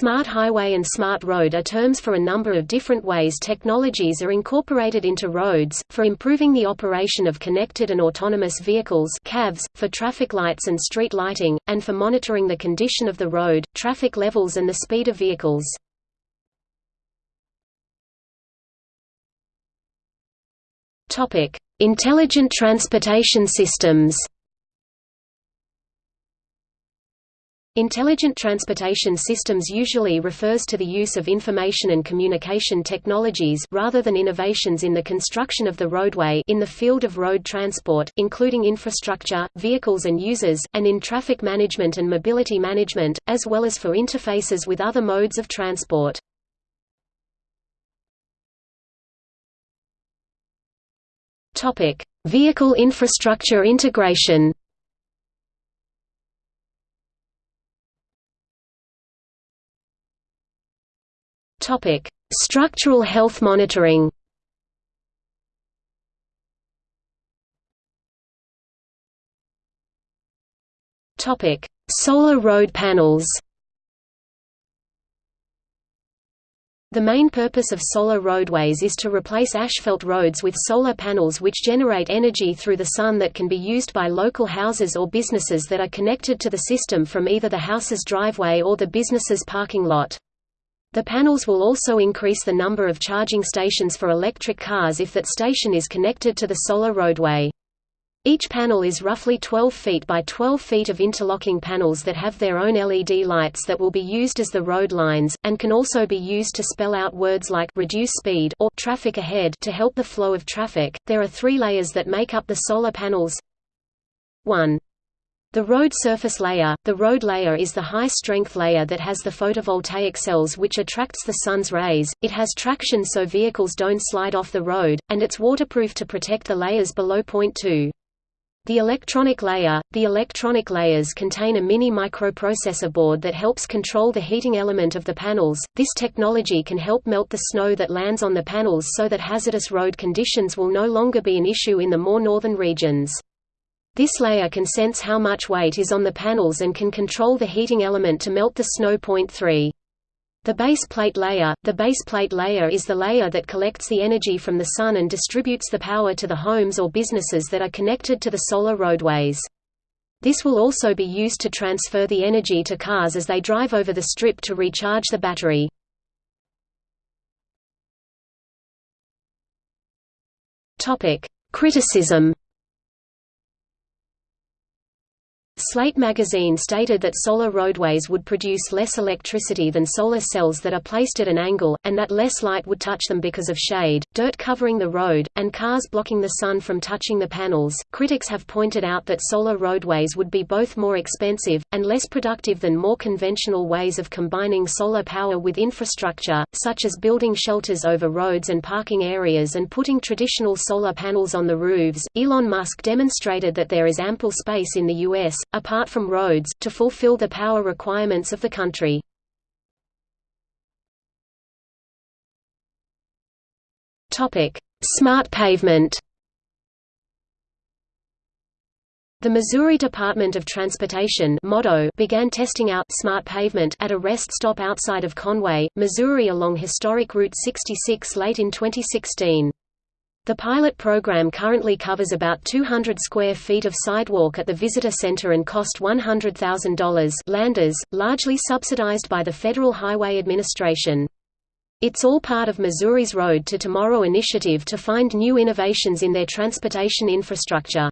Smart highway and smart road are terms for a number of different ways technologies are incorporated into roads, for improving the operation of connected and autonomous vehicles CAVs, for traffic lights and street lighting, and for monitoring the condition of the road, traffic levels and the speed of vehicles. Intelligent transportation systems Intelligent transportation systems usually refers to the use of information and communication technologies rather than innovations in the construction of the roadway in the field of road transport, including infrastructure, vehicles and users, and in traffic management and mobility management, as well as for interfaces with other modes of transport. Vehicle infrastructure integration Topic: Structural health monitoring. Topic: Solar road panels. The main purpose of solar roadways is to replace asphalt roads with solar panels which generate energy through the sun that can be used by local houses or businesses that are connected to the system from either the house's driveway or the business's parking lot. The panels will also increase the number of charging stations for electric cars if that station is connected to the solar roadway. Each panel is roughly 12 feet by 12 feet of interlocking panels that have their own LED lights that will be used as the road lines, and can also be used to spell out words like reduce speed or traffic ahead to help the flow of traffic. There are three layers that make up the solar panels. 1. The road surface layer – The road layer is the high-strength layer that has the photovoltaic cells which attracts the sun's rays, it has traction so vehicles don't slide off the road, and it's waterproof to protect the layers below point 2. The electronic layer – The electronic layers contain a mini microprocessor board that helps control the heating element of the panels. This technology can help melt the snow that lands on the panels so that hazardous road conditions will no longer be an issue in the more northern regions. This layer can sense how much weight is on the panels and can control the heating element to melt the snow. Point 3. The base plate layer – The base plate layer is the layer that collects the energy from the sun and distributes the power to the homes or businesses that are connected to the solar roadways. This will also be used to transfer the energy to cars as they drive over the strip to recharge the battery. Criticism Slate magazine stated that solar roadways would produce less electricity than solar cells that are placed at an angle, and that less light would touch them because of shade, dirt covering the road, and cars blocking the sun from touching the panels. Critics have pointed out that solar roadways would be both more expensive, and less productive than more conventional ways of combining solar power with infrastructure, such as building shelters over roads and parking areas and putting traditional solar panels on the roofs. Elon Musk demonstrated that there is ample space in the U.S apart from roads, to fulfill the power requirements of the country. Smart pavement The Missouri Department of Transportation began testing out smart pavement at a rest stop outside of Conway, Missouri along historic Route 66 late in 2016. The pilot program currently covers about 200 square feet of sidewalk at the visitor center and cost $100,000 landers, largely subsidized by the Federal Highway Administration. It's all part of Missouri's Road to Tomorrow initiative to find new innovations in their transportation infrastructure.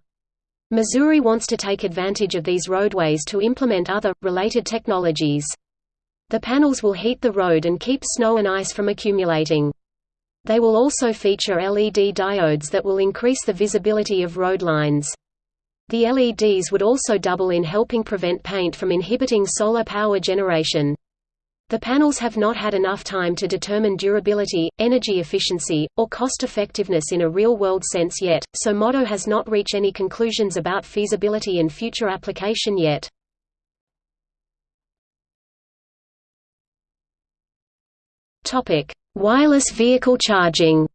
Missouri wants to take advantage of these roadways to implement other, related technologies. The panels will heat the road and keep snow and ice from accumulating. They will also feature LED diodes that will increase the visibility of road lines. The LEDs would also double in helping prevent paint from inhibiting solar power generation. The panels have not had enough time to determine durability, energy efficiency, or cost-effectiveness in a real-world sense yet, so MoDOT has not reached any conclusions about feasibility and future application yet. Topic: Wireless vehicle charging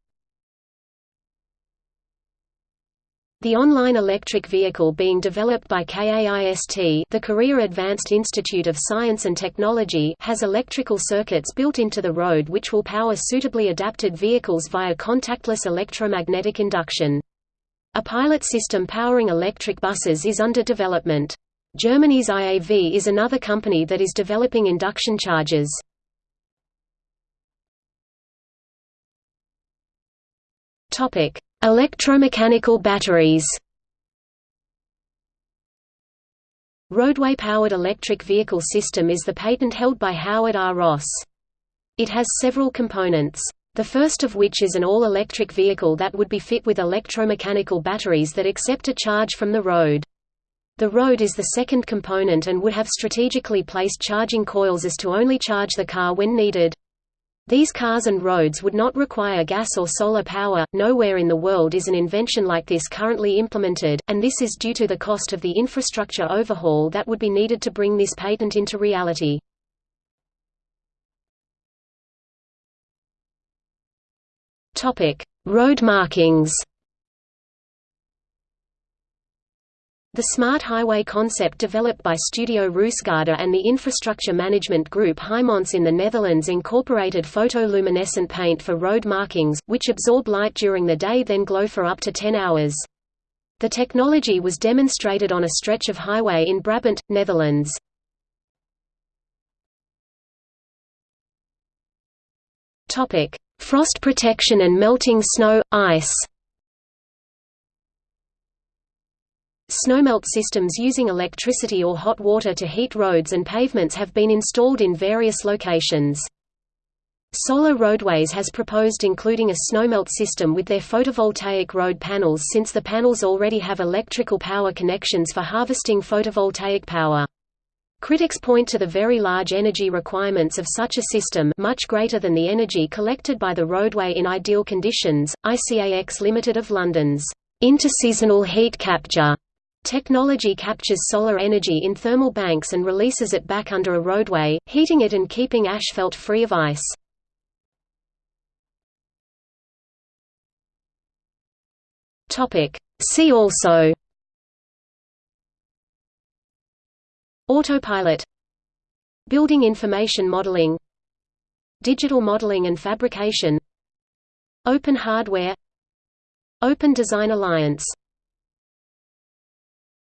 The online electric vehicle being developed by KAIST the Korea Advanced Institute of Science and Technology has electrical circuits built into the road which will power suitably adapted vehicles via contactless electromagnetic induction. A pilot system powering electric buses is under development. Germany's IAV is another company that is developing induction chargers. Topic: Electromechanical batteries Roadway-powered electric vehicle system is the patent held by Howard R. Ross. It has several components. The first of which is an all-electric vehicle that would be fit with electromechanical batteries that accept a charge from the road. The road is the second component and would have strategically placed charging coils as to only charge the car when needed. These cars and roads would not require gas or solar power, nowhere in the world is an invention like this currently implemented, and this is due to the cost of the infrastructure overhaul that would be needed to bring this patent into reality. Road markings The Smart Highway concept developed by Studio Roosegaarde and the infrastructure management group Heijmans in the Netherlands incorporated photoluminescent paint for road markings, which absorb light during the day then glow for up to 10 hours. The technology was demonstrated on a stretch of highway in Brabant, Netherlands. Frost protection and melting snow, ice Snowmelt systems using electricity or hot water to heat roads and pavements have been installed in various locations. Solar Roadways has proposed including a snowmelt system with their photovoltaic road panels since the panels already have electrical power connections for harvesting photovoltaic power. Critics point to the very large energy requirements of such a system much greater than the energy collected by the roadway in ideal conditions. ICAX Limited of London's interseasonal heat capture Technology captures solar energy in thermal banks and releases it back under a roadway, heating it and keeping asphalt free of ice. See also. Autopilot. Building information modeling. Digital modeling and fabrication. Open hardware. Open Design Alliance